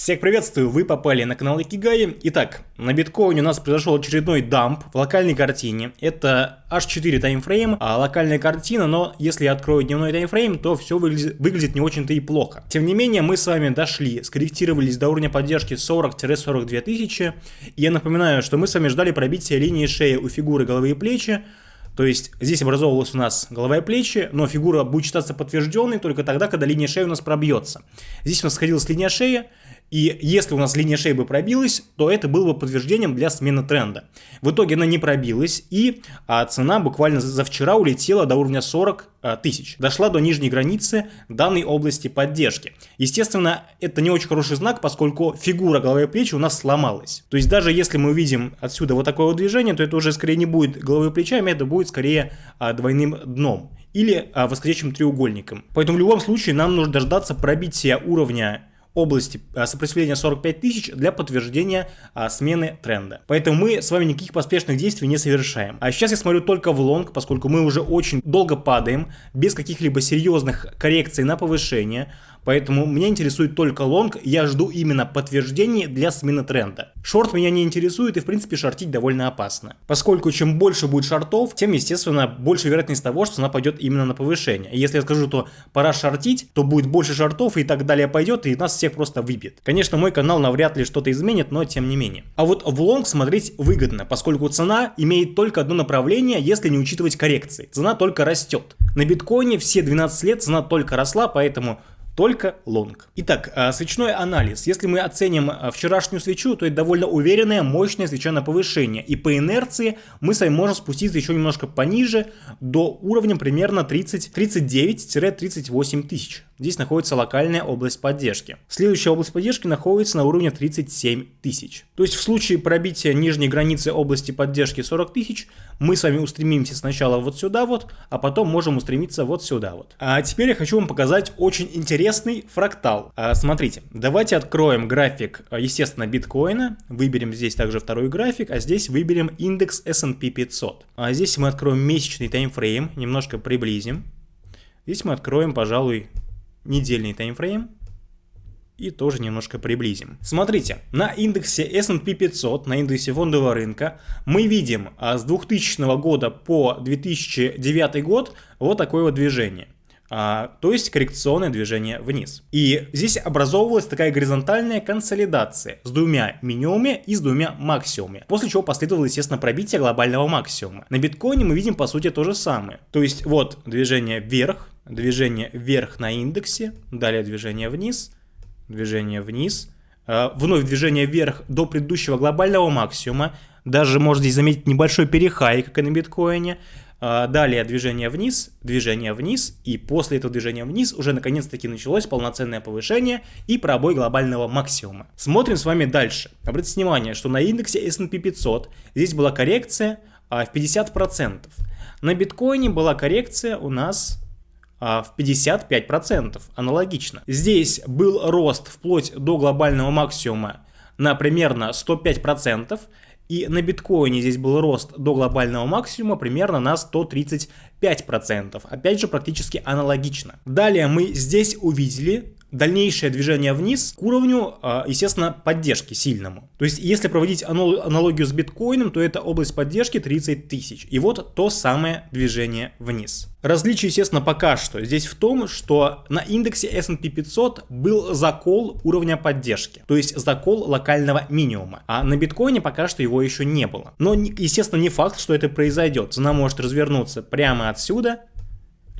Всех приветствую, вы попали на канал Икигай. Итак, на биткоине у нас произошел очередной дамп в локальной картине. Это H4 таймфрейм, а локальная картина, но если я открою дневной таймфрейм, то все выглядит, выглядит не очень-то и плохо. Тем не менее, мы с вами дошли, скорректировались до уровня поддержки 40-42 тысячи. И я напоминаю, что мы с вами ждали пробития линии шеи у фигуры головы и плечи. То есть здесь образовывалась у нас голова и плечи, но фигура будет считаться подтвержденной только тогда, когда линия шеи у нас пробьется. Здесь у нас сходилась линия шеи, и если у нас линия шеи бы пробилась, то это было бы подтверждением для смены тренда. В итоге она не пробилась, и а, цена буквально за вчера улетела до уровня 40 а, тысяч. Дошла до нижней границы данной области поддержки. Естественно, это не очень хороший знак, поскольку фигура головы и плечи у нас сломалась. То есть даже если мы увидим отсюда вот такое вот движение, то это уже скорее не будет головой и плечами, это будет скорее а, двойным дном или восходящим треугольником. Поэтому в любом случае нам нужно дождаться пробития уровня области а, сопротивления 45 тысяч для подтверждения а, смены тренда. Поэтому мы с вами никаких поспешных действий не совершаем. А сейчас я смотрю только в лонг, поскольку мы уже очень долго падаем, без каких-либо серьезных коррекций на повышение. Поэтому меня интересует только лонг, я жду именно подтверждений для смены тренда. Шорт меня не интересует и в принципе шортить довольно опасно. Поскольку чем больше будет шортов, тем естественно больше вероятность того, что она пойдет именно на повышение. если я скажу, то пора шортить, то будет больше шортов и так далее пойдет и нас всех просто выбьет. Конечно мой канал навряд ли что-то изменит, но тем не менее. А вот в лонг смотреть выгодно, поскольку цена имеет только одно направление, если не учитывать коррекции. Цена только растет. На биткоине все 12 лет цена только росла, поэтому только лонг. Итак, а, свечной анализ. Если мы оценим а, вчерашнюю свечу, то это довольно уверенная, мощная свеча на повышение. И по инерции мы с вами можем спуститься еще немножко пониже, до уровня примерно 39-38 тысяч. Здесь находится локальная область поддержки. Следующая область поддержки находится на уровне 37 тысяч. То есть в случае пробития нижней границы области поддержки 40 тысяч, мы с вами устремимся сначала вот сюда вот, а потом можем устремиться вот сюда вот. А теперь я хочу вам показать очень интересный фрактал. А, смотрите, давайте откроем график, естественно, биткоина, выберем здесь также второй график, а здесь выберем индекс S&P 500. А здесь мы откроем месячный таймфрейм, немножко приблизим. Здесь мы откроем, пожалуй, недельный таймфрейм и тоже немножко приблизим. Смотрите, на индексе S&P 500, на индексе фондового рынка, мы видим а, с 2000 года по 2009 год вот такое вот движение. А, то есть коррекционное движение вниз. И здесь образовывалась такая горизонтальная консолидация с двумя минимумами и с двумя максимумами, после чего последовало, естественно, пробитие глобального максимума. На биткоине мы видим, по сути, то же самое. То есть вот движение вверх, движение вверх на индексе, далее движение вниз, движение вниз, э, вновь движение вверх до предыдущего глобального максимума, даже можно здесь заметить небольшой перехай, как и на биткоине, Далее движение вниз, движение вниз, и после этого движения вниз уже наконец-таки началось полноценное повышение и пробой глобального максимума. Смотрим с вами дальше. Обратите внимание, что на индексе S&P 500 здесь была коррекция а, в 50%. На биткоине была коррекция у нас а, в 55%, аналогично. Здесь был рост вплоть до глобального максимума на примерно 105%, и на биткоине здесь был рост до глобального максимума примерно на 135%. Опять же, практически аналогично. Далее мы здесь увидели дальнейшее движение вниз к уровню, а, естественно, поддержки сильному. То есть, если проводить аналогию с биткоином, то это область поддержки 30 тысяч. И вот то самое движение вниз. Различие, естественно, пока что здесь в том, что на индексе S&P 500 был закол уровня поддержки, то есть закол локального минимума, а на биткоине пока что его еще не было. Но, естественно, не факт, что это произойдет. Цена может развернуться прямо отсюда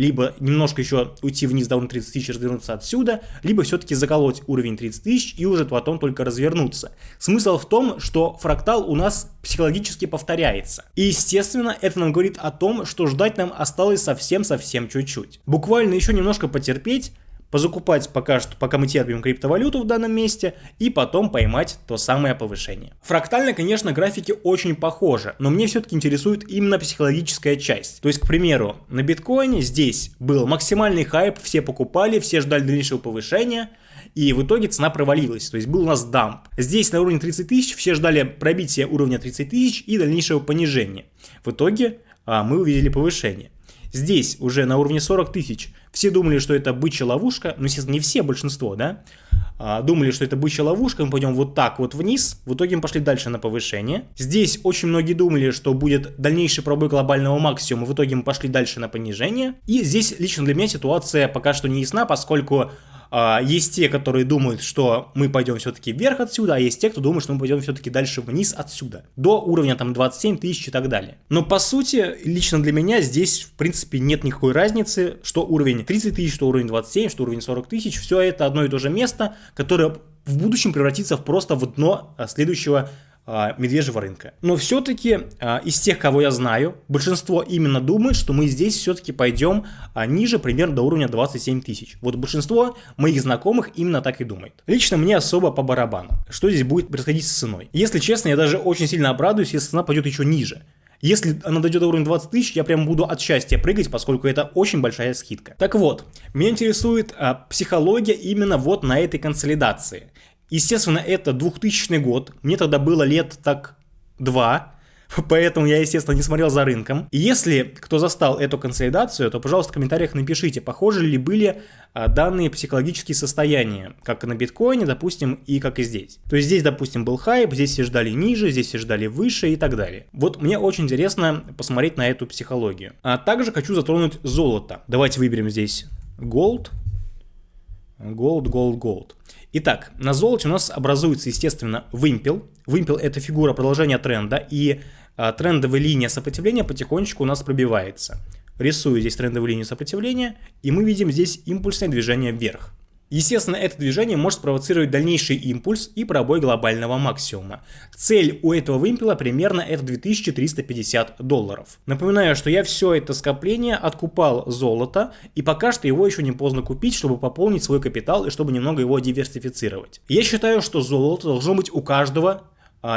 либо немножко еще уйти вниз до уровня 30 тысяч, развернуться отсюда, либо все-таки заколоть уровень 30 тысяч и уже потом только развернуться. Смысл в том, что фрактал у нас психологически повторяется. И естественно, это нам говорит о том, что ждать нам осталось совсем-совсем чуть-чуть. Буквально еще немножко потерпеть, позакупать пока что, пока мы терпим криптовалюту в данном месте, и потом поймать то самое повышение. Фрактально, конечно, графики очень похожи, но мне все-таки интересует именно психологическая часть. То есть, к примеру, на биткоине здесь был максимальный хайп, все покупали, все ждали дальнейшего повышения, и в итоге цена провалилась, то есть был у нас дамп. Здесь на уровне 30 тысяч все ждали пробития уровня 30 тысяч и дальнейшего понижения. В итоге а, мы увидели повышение. Здесь уже на уровне 40 тысяч Все думали, что это бычья ловушка, ну, естественно, не все, большинство, да, а, думали, что это бычья ловушка, мы пойдем вот так вот вниз, в итоге мы пошли дальше на повышение. Здесь очень многие думали, что будет дальнейший пробой глобального максимума, в итоге мы пошли дальше на понижение. И здесь лично для меня ситуация пока что не ясна, поскольку а, есть те, которые думают, что мы пойдем все-таки вверх отсюда, а есть те, кто думает, что мы пойдем все-таки дальше вниз отсюда, до уровня там 27 тысяч и так далее. Но по сути, лично для меня здесь в принципе нет никакой разницы, что уровень 30 тысяч, что уровень 27, что уровень 40 тысяч, все это одно и то же место, которое в будущем превратится в просто в дно а, следующего а, медвежьего рынка. Но все-таки а, из тех, кого я знаю, большинство именно думает, что мы здесь все-таки пойдем ниже, примерно до уровня 27 тысяч. Вот большинство моих знакомых именно так и думает. Лично мне особо по барабану, что здесь будет происходить с ценой. Если честно, я даже очень сильно обрадуюсь, если цена пойдет еще ниже. Если она дойдет до уровня 20 тысяч, я прям буду от счастья прыгать, поскольку это очень большая скидка. Так вот, меня интересует а, психология именно вот на этой консолидации. Естественно, это 2000 год, мне тогда было лет так два, поэтому я, естественно, не смотрел за рынком. Если кто застал эту консолидацию, то, пожалуйста, в комментариях напишите, похожи ли были а, данные психологические состояния, как на биткоине, допустим, и как и здесь. То есть здесь, допустим, был хайп, здесь все ждали ниже, здесь все ждали выше и так далее. Вот мне очень интересно посмотреть на эту психологию. А также хочу затронуть золото. Давайте выберем здесь gold, gold, gold, gold. Итак, на золоте у нас образуется, естественно, вымпел. Вымпел – это фигура продолжения тренда, и трендовая линия сопротивления потихонечку у нас пробивается. Рисую здесь трендовую линию сопротивления, и мы видим здесь импульсное движение вверх. Естественно, это движение может спровоцировать дальнейший импульс и пробой глобального максимума. Цель у этого вымпела примерно это 2350 долларов. Напоминаю, что я все это скопление откупал золото, и пока что его еще не поздно купить, чтобы пополнить свой капитал и чтобы немного его диверсифицировать. Я считаю, что золото должно быть у каждого а,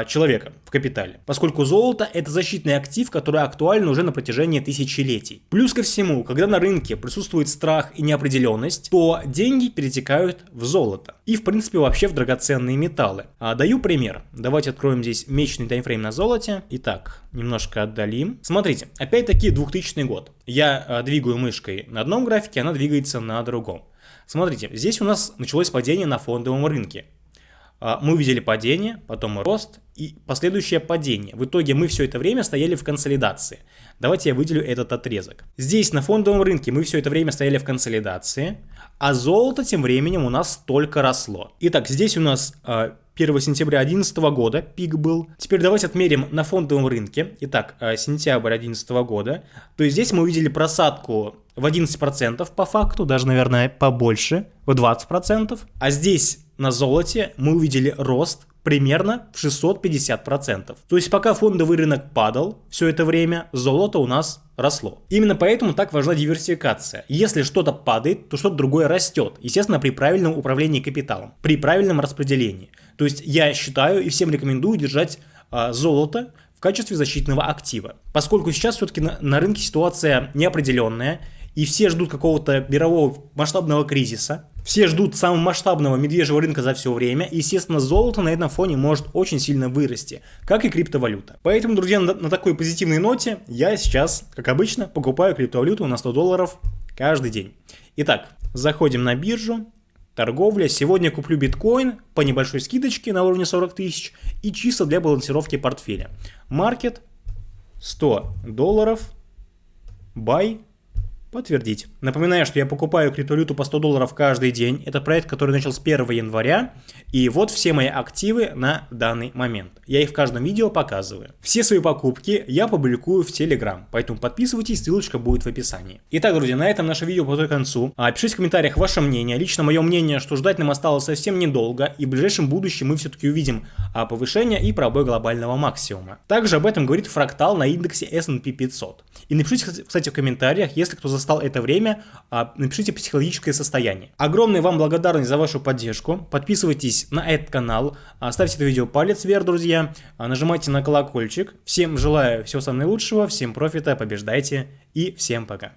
человека в капитале, поскольку золото это защитный актив, который актуален уже на протяжении тысячелетий. Плюс ко всему, когда на рынке присутствует страх и неопределенность, то деньги перетекают в золото и в принципе вообще в драгоценные металлы. А, даю пример. Давайте откроем здесь месячный таймфрейм на золоте. Итак, немножко отдалим. Смотрите, опять-таки 2000 год. Я а, двигаю мышкой на одном графике, она двигается на другом. Смотрите, здесь у нас началось падение на фондовом рынке. А, мы увидели падение, потом рост и последующее падение. В итоге мы все это время стояли в консолидации. Давайте я выделю этот отрезок. Здесь на фондовом рынке мы все это время стояли в консолидации, а золото тем временем у нас только росло. Итак, здесь у нас 1 а, сентября 2011 года пик был. Теперь давайте отмерим на фондовом рынке. Итак, а, сентябрь 2011 года. То есть здесь мы увидели просадку в 11% по факту, даже, наверное, побольше, в 20%. А здесь на золоте мы увидели рост примерно в 650%. То есть пока фондовый рынок падал все это время, золото у нас росло. Именно поэтому так важна диверсификация. Если что-то падает, то что-то другое растет. Естественно, при правильном управлении капиталом, при правильном распределении. То есть я считаю и всем рекомендую держать а, золото в качестве защитного актива. Поскольку сейчас все-таки на, на рынке ситуация неопределенная, и все ждут какого-то мирового масштабного кризиса, все ждут самого масштабного медвежьего рынка за все время, естественно, золото на этом фоне может очень сильно вырасти, как и криптовалюта. Поэтому, друзья, на, на такой позитивной ноте я сейчас, как обычно, покупаю криптовалюту на 100 долларов каждый день. Итак, заходим на биржу, торговля. Сегодня куплю биткоин по небольшой скидочке на уровне 40 тысяч и чисто для балансировки портфеля. Маркет 100 долларов, buy Подтвердить. Напоминаю, что я покупаю криптовалюту по 100 долларов каждый день. Это проект, который начал с 1 января. И вот все мои активы на данный момент. Я их в каждом видео показываю. Все свои покупки я публикую в Telegram, поэтому подписывайтесь, ссылочка будет в описании. Итак, друзья, на этом наше видео подходит к концу. А, пишите в комментариях ваше мнение. Лично мое мнение, что ждать нам осталось совсем недолго, и в ближайшем будущем мы все-таки увидим а, повышение и пробой глобального максимума. Также об этом говорит фрактал на индексе S&P 500. И напишите, кстати, в комментариях, если кто застал это время, а, напишите психологическое состояние. Огромная вам благодарность за вашу поддержку. Подписывайтесь на этот канал, а, ставьте это видео палец вверх, друзья, а, нажимайте на колокольчик. Всем желаю всего самого наилучшего, всем профита, побеждайте и всем пока.